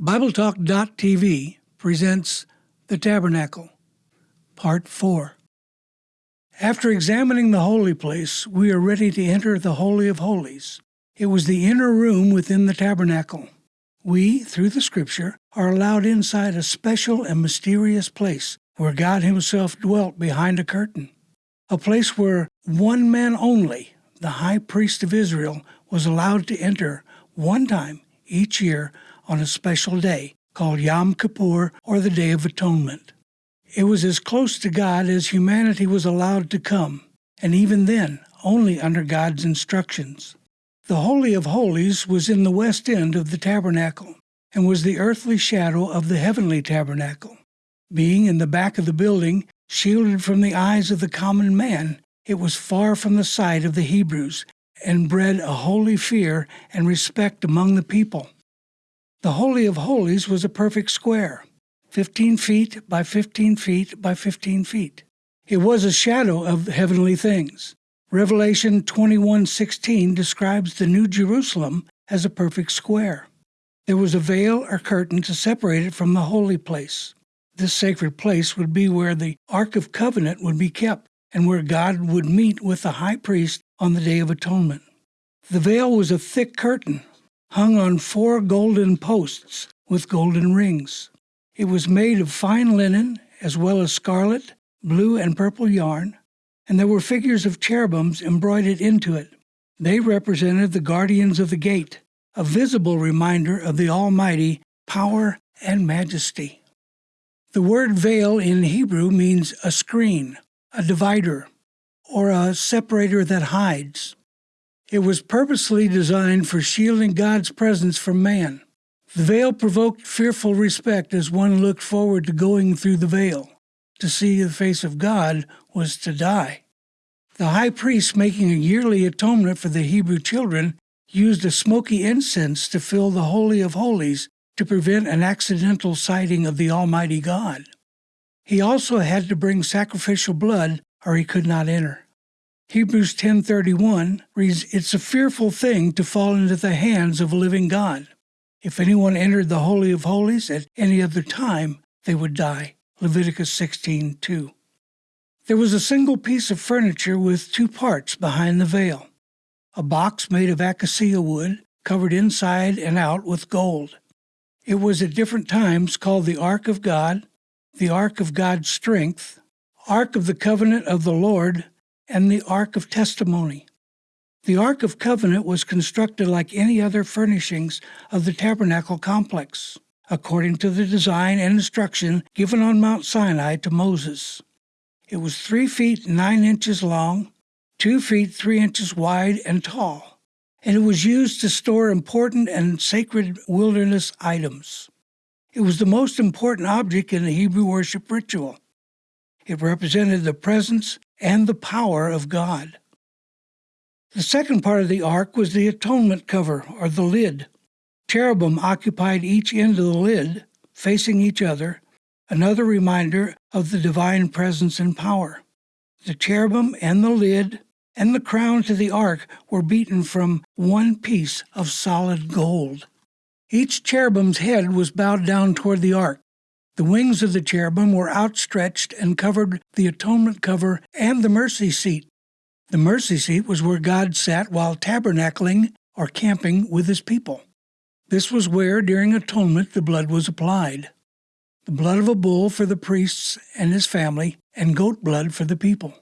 BibleTalk.tv presents The Tabernacle, Part 4. After examining the holy place, we are ready to enter the Holy of Holies. It was the inner room within the tabernacle. We, through the Scripture, are allowed inside a special and mysterious place where God Himself dwelt behind a curtain. A place where one man only, the high priest of Israel, was allowed to enter one time each year on a special day called Yom Kippur or the Day of Atonement. It was as close to God as humanity was allowed to come, and even then, only under God's instructions. The Holy of Holies was in the west end of the tabernacle and was the earthly shadow of the heavenly tabernacle. Being in the back of the building, shielded from the eyes of the common man, it was far from the sight of the Hebrews and bred a holy fear and respect among the people. The Holy of Holies was a perfect square, 15 feet by 15 feet by 15 feet. It was a shadow of heavenly things. Revelation 21:16 describes the New Jerusalem as a perfect square. There was a veil or curtain to separate it from the holy place. This sacred place would be where the Ark of Covenant would be kept and where God would meet with the high priest on the Day of Atonement. The veil was a thick curtain hung on four golden posts with golden rings. It was made of fine linen, as well as scarlet, blue, and purple yarn, and there were figures of cherubims embroidered into it. They represented the guardians of the gate, a visible reminder of the Almighty power and majesty. The word veil in Hebrew means a screen, a divider, or a separator that hides. It was purposely designed for shielding God's presence from man. The veil provoked fearful respect as one looked forward to going through the veil. To see the face of God was to die. The high priest, making a yearly atonement for the Hebrew children, used a smoky incense to fill the Holy of Holies to prevent an accidental sighting of the Almighty God. He also had to bring sacrificial blood or he could not enter. Hebrews 10:31 reads, "It's a fearful thing to fall into the hands of a living God. If anyone entered the holy of holies at any other time, they would die." Leviticus 16:2. There was a single piece of furniture with two parts behind the veil. A box made of acacia wood, covered inside and out with gold. It was at different times called the Ark of God, the Ark of God's Strength, Ark of the Covenant of the Lord, and the Ark of Testimony. The Ark of Covenant was constructed like any other furnishings of the tabernacle complex, according to the design and instruction given on Mount Sinai to Moses. It was three feet nine inches long, two feet three inches wide and tall, and it was used to store important and sacred wilderness items. It was the most important object in the Hebrew worship ritual. It represented the presence and the power of God. The second part of the ark was the atonement cover, or the lid. Cherubim occupied each end of the lid, facing each other, another reminder of the divine presence and power. The cherubim and the lid and the crown to the ark were beaten from one piece of solid gold. Each cherubim's head was bowed down toward the ark. The wings of the cherubim were outstretched and covered the atonement cover and the mercy seat. The mercy seat was where God sat while tabernacling or camping with his people. This was where, during atonement, the blood was applied the blood of a bull for the priests and his family, and goat blood for the people.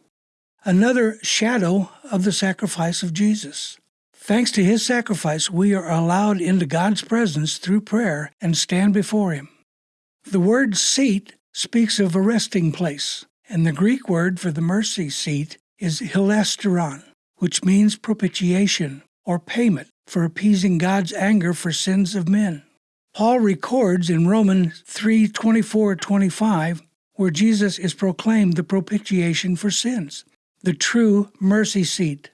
Another shadow of the sacrifice of Jesus. Thanks to his sacrifice, we are allowed into God's presence through prayer and stand before him. The word seat speaks of a resting place, and the Greek word for the mercy seat is hilasterion, which means propitiation or payment for appeasing God's anger for sins of men. Paul records in Romans 3 24 25, where Jesus is proclaimed the propitiation for sins, the true mercy seat.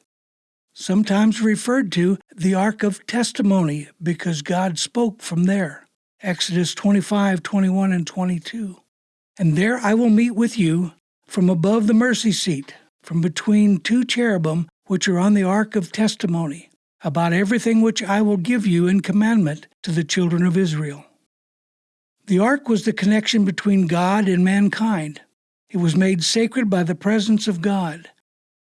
Sometimes referred to the Ark of Testimony because God spoke from there. Exodus 25, 21, and 22. And there I will meet with you from above the mercy seat, from between two cherubim which are on the ark of testimony, about everything which I will give you in commandment to the children of Israel. The ark was the connection between God and mankind. It was made sacred by the presence of God.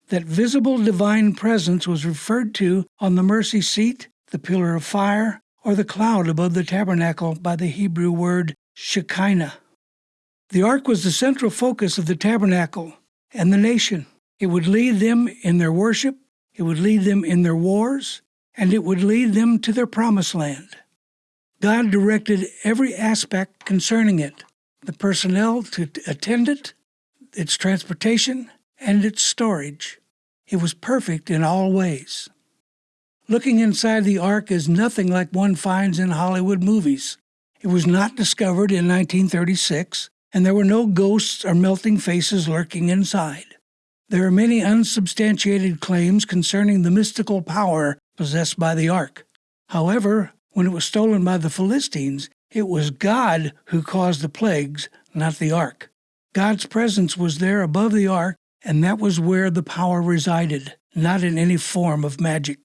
That visible divine presence was referred to on the mercy seat, the pillar of fire, or the cloud above the tabernacle by the Hebrew word Shekinah. The ark was the central focus of the tabernacle and the nation. It would lead them in their worship, it would lead them in their wars, and it would lead them to their promised land. God directed every aspect concerning it the personnel to attend it, its transportation, and its storage. It was perfect in all ways. Looking inside the ark is nothing like one finds in Hollywood movies. It was not discovered in 1936, and there were no ghosts or melting faces lurking inside. There are many unsubstantiated claims concerning the mystical power possessed by the ark. However, when it was stolen by the Philistines, it was God who caused the plagues, not the ark. God's presence was there above the ark, and that was where the power resided, not in any form of magic.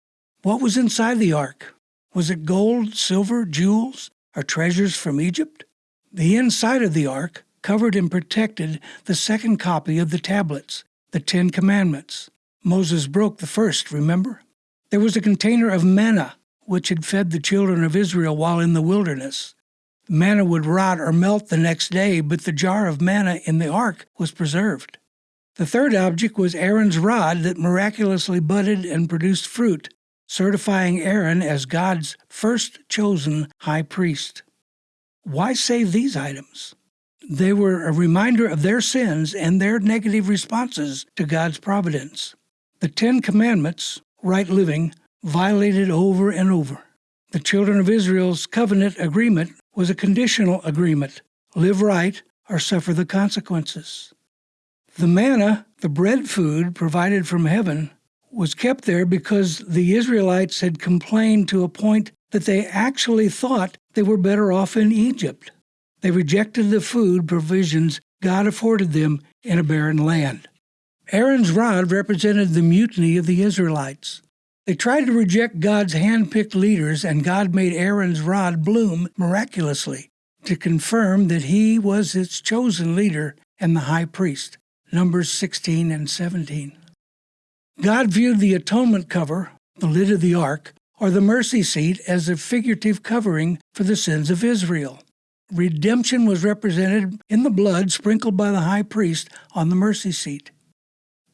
What was inside the ark? Was it gold, silver, jewels, or treasures from Egypt? The inside of the ark covered and protected the second copy of the tablets, the Ten Commandments. Moses broke the first, remember? There was a container of manna, which had fed the children of Israel while in the wilderness. Manna would rot or melt the next day, but the jar of manna in the ark was preserved. The third object was Aaron's rod that miraculously budded and produced fruit, certifying Aaron as God's first chosen high priest. Why save these items? They were a reminder of their sins and their negative responses to God's providence. The Ten Commandments, right living, violated over and over. The children of Israel's covenant agreement was a conditional agreement live right or suffer the consequences. The manna, the bread food provided from heaven, was kept there because the Israelites had complained to a point that they actually thought they were better off in Egypt. They rejected the food provisions God afforded them in a barren land. Aaron's rod represented the mutiny of the Israelites. They tried to reject God's hand picked leaders, and God made Aaron's rod bloom miraculously to confirm that he was its chosen leader and the high priest. Numbers 16 and 17. God viewed the atonement cover, the lid of the ark, or the mercy seat as a figurative covering for the sins of Israel. Redemption was represented in the blood sprinkled by the high priest on the mercy seat.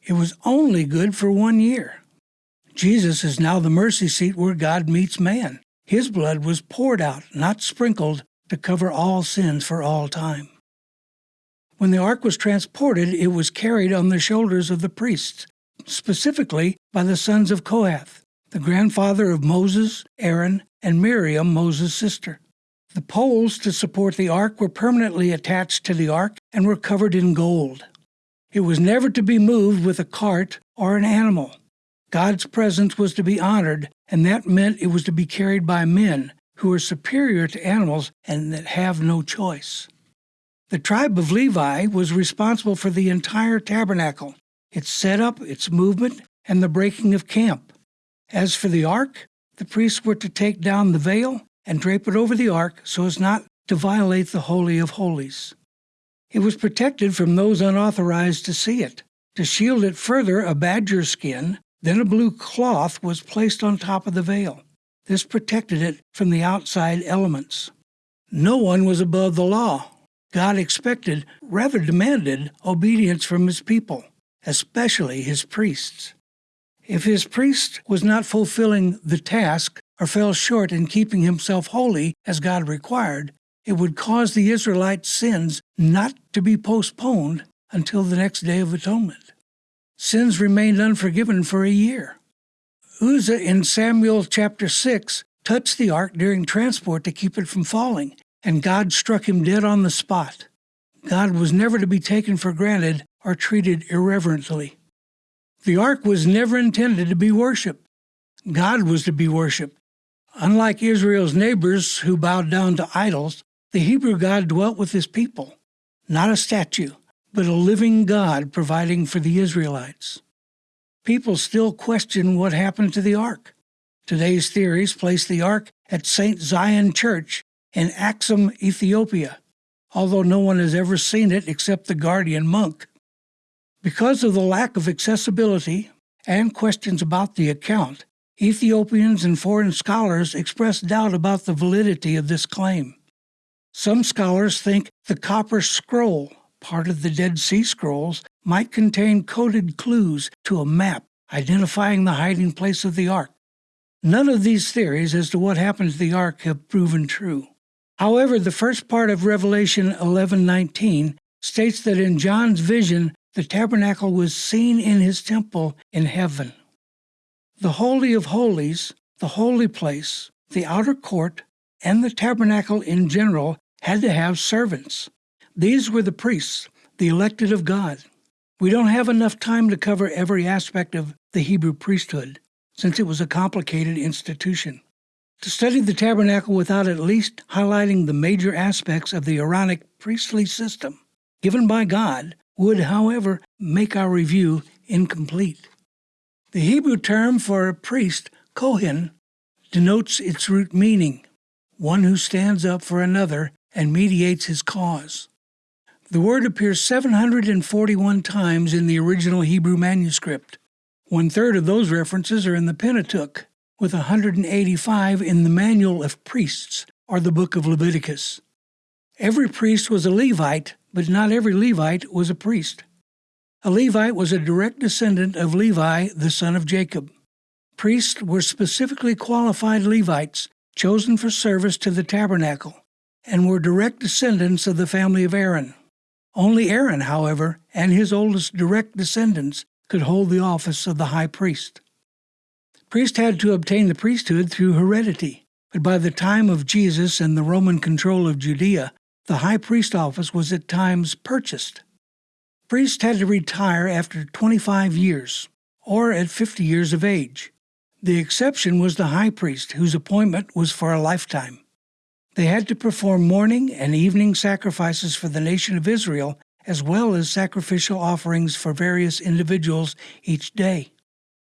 It was only good for one year. Jesus is now the mercy seat where God meets man. His blood was poured out, not sprinkled, to cover all sins for all time. When the ark was transported, it was carried on the shoulders of the priests, specifically by the sons of Kohath, the grandfather of Moses, Aaron, and Miriam, Moses' sister. The poles to support the ark were permanently attached to the ark and were covered in gold. It was never to be moved with a cart or an animal. God's presence was to be honored, and that meant it was to be carried by men who are superior to animals and that have no choice. The tribe of Levi was responsible for the entire tabernacle, its setup, its movement, and the breaking of camp. As for the ark, the priests were to take down the veil and drape it over the ark so as not to violate the Holy of Holies. It was protected from those unauthorized to see it. To shield it further, a badger skin then a blue cloth was placed on top of the veil. This protected it from the outside elements. No one was above the law. God expected, rather demanded, obedience from his people, especially his priests. If his priest was not fulfilling the task or fell short in keeping himself holy as God required, it would cause the Israelites' sins not to be postponed until the next day of atonement sins remained unforgiven for a year. Uzzah in Samuel chapter 6 touched the ark during transport to keep it from falling, and God struck him dead on the spot. God was never to be taken for granted or treated irreverently. The ark was never intended to be worshiped. God was to be worshiped. Unlike Israel's neighbors who bowed down to idols, the Hebrew God dwelt with his people, not a statue but a living God providing for the Israelites. People still question what happened to the ark. Today's theories place the ark at St. Zion Church in Axum, Ethiopia. although no one has ever seen it except the guardian monk. Because of the lack of accessibility and questions about the account, Ethiopians and foreign scholars express doubt about the validity of this claim. Some scholars think the copper scroll, part of the Dead Sea Scrolls, might contain coded clues to a map identifying the hiding place of the ark. None of these theories as to what happened to the ark have proven true. However, the first part of Revelation 11:19 states that in John's vision the tabernacle was seen in his temple in heaven. The holy of holies, the holy place, the outer court, and the tabernacle in general had to have servants. These were the priests, the elected of God. We don't have enough time to cover every aspect of the Hebrew priesthood, since it was a complicated institution. To study the tabernacle without at least highlighting the major aspects of the Aaronic priestly system given by God would, however, make our review incomplete. The Hebrew term for a priest, Kohen, denotes its root meaning one who stands up for another and mediates his cause. The word appears 741 times in the original Hebrew manuscript. One third of those references are in the Pentateuch, with 185 in the Manual of Priests, or the Book of Leviticus. Every priest was a Levite, but not every Levite was a priest. A Levite was a direct descendant of Levi, the son of Jacob. Priests were specifically qualified Levites, chosen for service to the tabernacle, and were direct descendants of the family of Aaron. Only Aaron, however, and his oldest direct descendants could hold the office of the high priest. Priests had to obtain the priesthood through heredity, but by the time of Jesus and the Roman control of Judea, the high priest office was at times purchased. Priests had to retire after 25 years, or at 50 years of age. The exception was the high priest, whose appointment was for a lifetime. They had to perform morning and evening sacrifices for the nation of Israel, as well as sacrificial offerings for various individuals each day.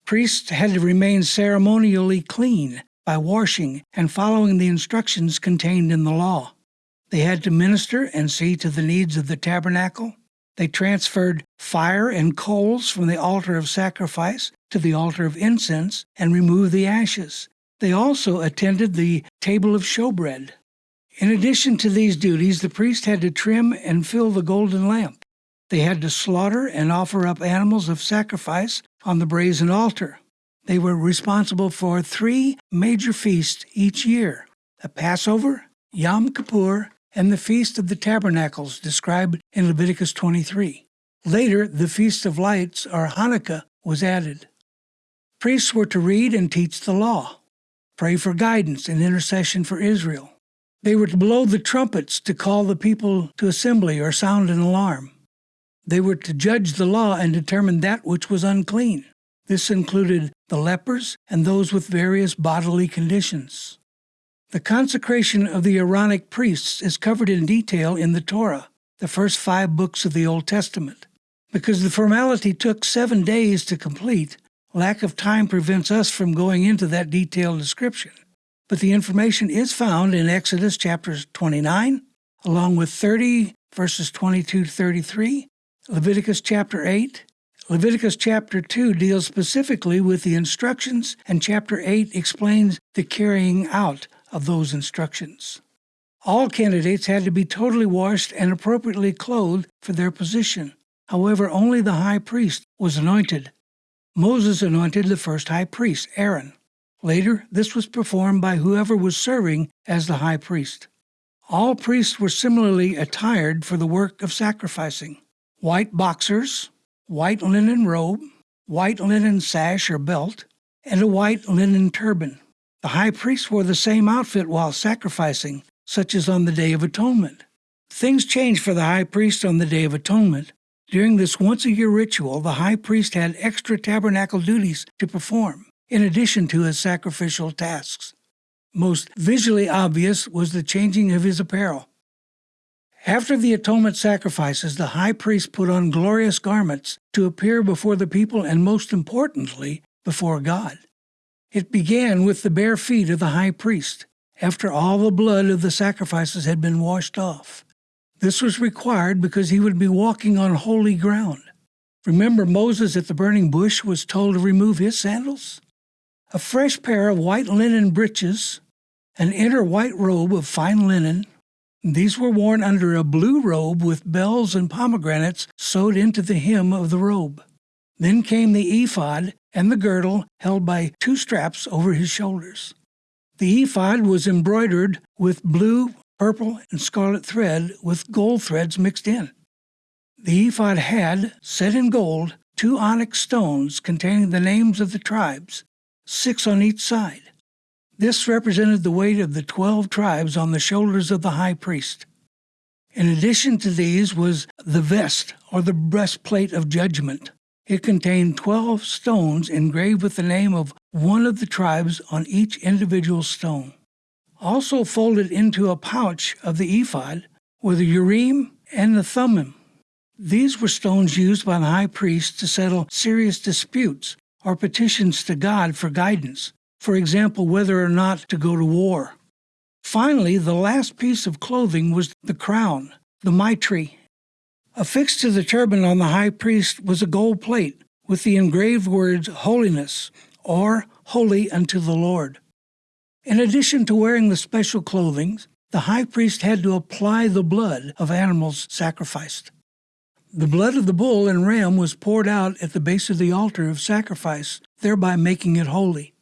Priests had to remain ceremonially clean by washing and following the instructions contained in the law. They had to minister and see to the needs of the tabernacle. They transferred fire and coals from the altar of sacrifice to the altar of incense and removed the ashes. They also attended the table of showbread. In addition to these duties, the priest had to trim and fill the golden lamp. They had to slaughter and offer up animals of sacrifice on the brazen altar. They were responsible for three major feasts each year the Passover, Yom Kippur, and the Feast of the Tabernacles described in Leviticus 23. Later, the Feast of Lights, or Hanukkah, was added. Priests were to read and teach the law, pray for guidance and intercession for Israel, they were to blow the trumpets to call the people to assembly or sound an alarm. They were to judge the law and determine that which was unclean. This included the lepers and those with various bodily conditions. The consecration of the Aaronic priests is covered in detail in the Torah, the first five books of the Old Testament. Because the formality took seven days to complete, lack of time prevents us from going into that detailed description but the information is found in Exodus chapters 29, along with 30 verses 22 to 33, Leviticus chapter 8. Leviticus chapter 2 deals specifically with the instructions, and chapter 8 explains the carrying out of those instructions. All candidates had to be totally washed and appropriately clothed for their position. However, only the high priest was anointed. Moses anointed the first high priest, Aaron. Later, this was performed by whoever was serving as the high priest. All priests were similarly attired for the work of sacrificing white boxers, white linen robe, white linen sash or belt, and a white linen turban. The high priest wore the same outfit while sacrificing, such as on the Day of Atonement. Things changed for the high priest on the Day of Atonement. During this once a year ritual, the high priest had extra tabernacle duties to perform in addition to his sacrificial tasks. Most visually obvious was the changing of his apparel. After the atonement sacrifices, the high priest put on glorious garments to appear before the people and, most importantly, before God. It began with the bare feet of the high priest, after all the blood of the sacrifices had been washed off. This was required because he would be walking on holy ground. Remember, Moses at the burning bush was told to remove his sandals? A fresh pair of white linen breeches, an inner white robe of fine linen. These were worn under a blue robe with bells and pomegranates sewed into the hem of the robe. Then came the ephod and the girdle held by two straps over his shoulders. The ephod was embroidered with blue, purple, and scarlet thread with gold threads mixed in. The ephod had, set in gold, two onyx stones containing the names of the tribes, six on each side. This represented the weight of the twelve tribes on the shoulders of the high priest. In addition to these was the vest, or the breastplate of judgment. It contained twelve stones engraved with the name of one of the tribes on each individual stone. Also folded into a pouch of the ephod were the Urim and the Thummim. These were stones used by the high priest to settle serious disputes or petitions to God for guidance, for example, whether or not to go to war. Finally, the last piece of clothing was the crown, the mitre. Affixed to the turban on the high priest was a gold plate with the engraved words holiness or holy unto the Lord. In addition to wearing the special clothing, the high priest had to apply the blood of animals sacrificed. The blood of the bull and ram was poured out at the base of the altar of sacrifice, thereby making it holy.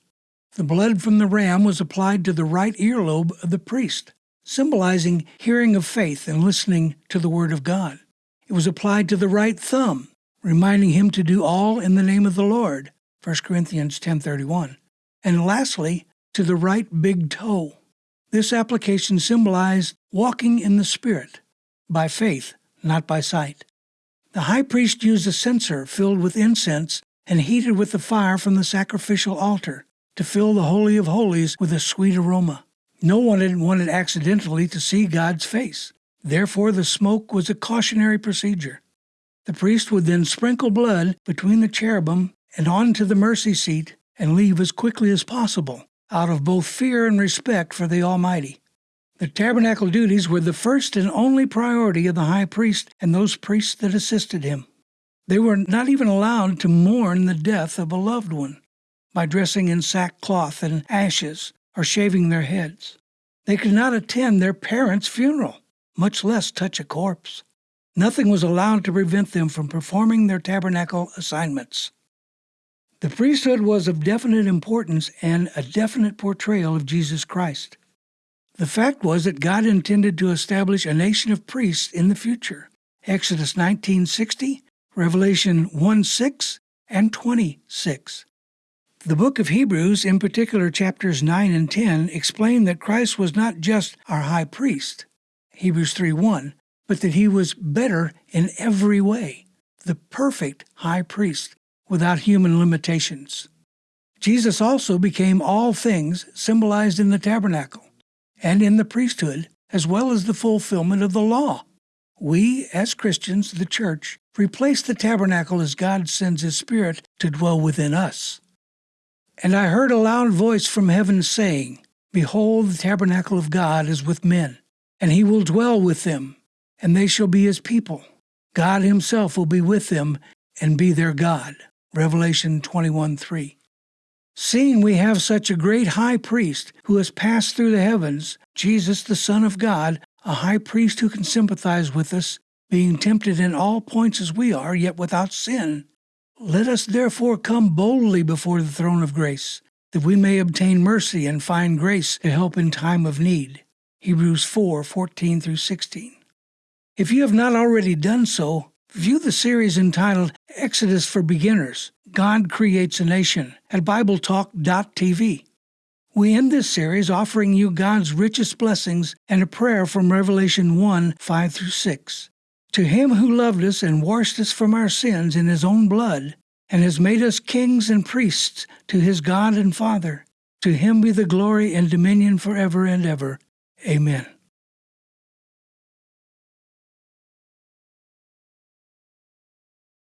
The blood from the ram was applied to the right earlobe of the priest, symbolizing hearing of faith and listening to the word of God. It was applied to the right thumb, reminding him to do all in the name of the Lord, 1 Corinthians 10:31. And lastly, to the right big toe. This application symbolized walking in the Spirit, by faith, not by sight. The high priest used a censer filled with incense and heated with the fire from the sacrificial altar to fill the Holy of Holies with a sweet aroma. No one wanted accidentally to see God's face. Therefore, the smoke was a cautionary procedure. The priest would then sprinkle blood between the cherubim and onto the mercy seat and leave as quickly as possible, out of both fear and respect for the Almighty. The tabernacle duties were the first and only priority of the high priest and those priests that assisted him. They were not even allowed to mourn the death of a loved one by dressing in sackcloth and ashes or shaving their heads. They could not attend their parents' funeral, much less touch a corpse. Nothing was allowed to prevent them from performing their tabernacle assignments. The priesthood was of definite importance and a definite portrayal of Jesus Christ. The fact was that God intended to establish a nation of priests in the future. Exodus 19:60, Revelation 1:6, and 26. The book of Hebrews, in particular chapters 9 and 10, explain that Christ was not just our high priest, Hebrews 3:1, but that he was better in every way, the perfect high priest without human limitations. Jesus also became all things symbolized in the tabernacle and in the priesthood, as well as the fulfillment of the law. We, as Christians, the church, replace the tabernacle as God sends His Spirit to dwell within us. And I heard a loud voice from heaven saying, Behold, the tabernacle of God is with men, and He will dwell with them, and they shall be His people. God Himself will be with them and be their God. Revelation 21 3. Seeing we have such a great high priest who has passed through the heavens, Jesus, the Son of God, a high priest who can sympathize with us, being tempted in all points as we are, yet without sin, let us therefore come boldly before the throne of grace, that we may obtain mercy and find grace to help in time of need. Hebrews 4 14 through 16. If you have not already done so, View the series entitled Exodus for Beginners God Creates a Nation at BibleTalk.tv. We end this series offering you God's richest blessings and a prayer from Revelation 1 5 through 6. To him who loved us and washed us from our sins in his own blood, and has made us kings and priests to his God and Father, to him be the glory and dominion forever and ever. Amen.